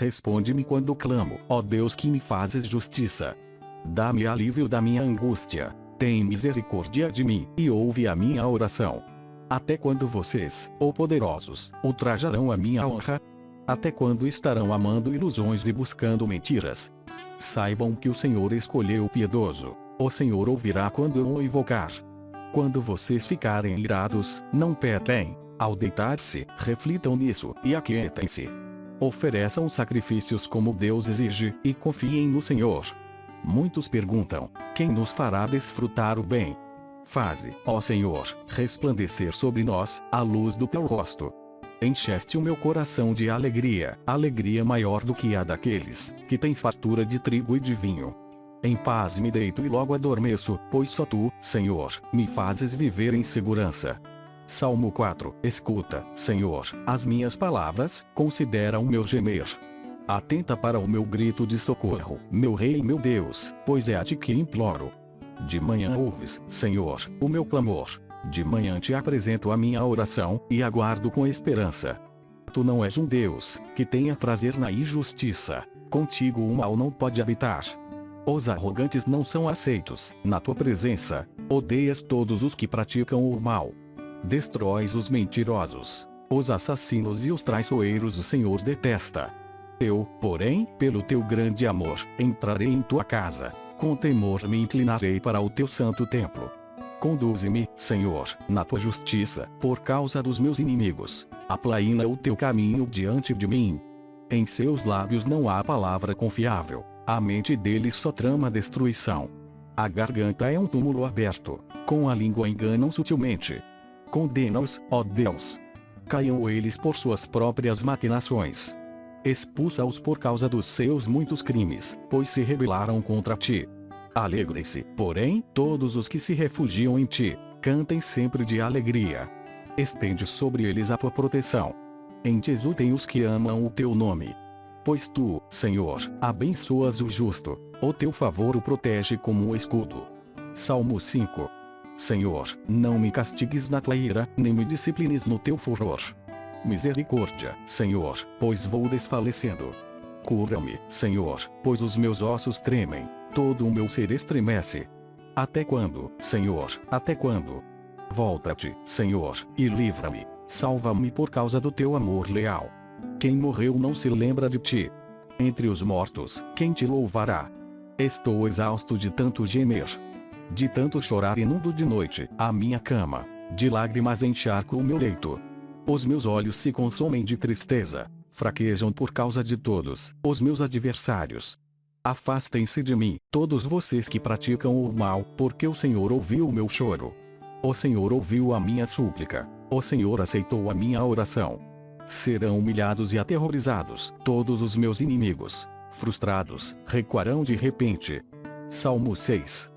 Responde-me quando clamo, ó Deus que me fazes justiça. Dá-me alívio da minha angústia. Tem misericórdia de mim, e ouve a minha oração. Até quando vocês, ó poderosos, ultrajarão a minha honra? Até quando estarão amando ilusões e buscando mentiras? Saibam que o Senhor escolheu o piedoso. O Senhor ouvirá quando eu o invocar. Quando vocês ficarem irados, não pequem. Ao deitar-se, reflitam nisso, e aquietem-se. Ofereçam sacrifícios como Deus exige, e confiem no Senhor. Muitos perguntam: quem nos fará desfrutar o bem? Faze, ó Senhor, resplandecer sobre nós a luz do teu rosto. Encheste o meu coração de alegria, alegria maior do que a daqueles que têm fartura de trigo e de vinho. Em paz me deito e logo adormeço, pois só tu, Senhor, me fazes viver em segurança. Salmo 4 Escuta, Senhor, as minhas palavras, considera o meu gemer. Atenta para o meu grito de socorro, meu Rei e meu Deus, pois é a ti que imploro. De manhã ouves, Senhor, o meu clamor. De manhã te apresento a minha oração, e aguardo com esperança. Tu não és um Deus, que tenha prazer na injustiça. Contigo o mal não pode habitar. Os arrogantes não são aceitos, na tua presença. Odeias todos os que praticam o mal. Destróis os mentirosos. Os assassinos e os traiçoeiros o Senhor detesta. Eu, porém, pelo teu grande amor, entrarei em tua casa. Com temor me inclinarei para o teu santo templo. Conduze-me, Senhor, na tua justiça, por causa dos meus inimigos. Aplaina o teu caminho diante de mim. Em seus lábios não há palavra confiável. A mente deles só trama destruição. A garganta é um túmulo aberto. Com a língua enganam sutilmente. Condena-os, ó Deus. Caiam eles por suas próprias maquinações. Expulsa-os por causa dos seus muitos crimes, pois se rebelaram contra ti. Alegrem-se, porém, todos os que se refugiam em ti. Cantem sempre de alegria. Estende sobre eles a tua proteção. Em ti exultem os que amam o teu nome. Pois tu, Senhor, abençoas o justo. O teu favor o protege como um escudo. Salmo 5. Senhor, não me castigues na tua ira, nem me disciplines no teu furor. Misericórdia, Senhor, pois vou desfalecendo. Cura-me, Senhor, pois os meus ossos tremem, todo o meu ser estremece. Até quando, Senhor, até quando? Volta-te, Senhor, e livra-me. Salva-me por causa do teu amor leal. Quem morreu não se lembra de ti. Entre os mortos, quem te louvará? Estou exausto de tanto gemer. De tanto chorar inundo de noite, a minha cama. De lágrimas encharco o meu leito. Os meus olhos se consomem de tristeza. Fraquejam por causa de todos, os meus adversários. Afastem-se de mim, todos vocês que praticam o mal, porque o Senhor ouviu o meu choro. O Senhor ouviu a minha súplica. O Senhor aceitou a minha oração. Serão humilhados e aterrorizados, todos os meus inimigos. Frustrados, recuarão de repente. Salmo 6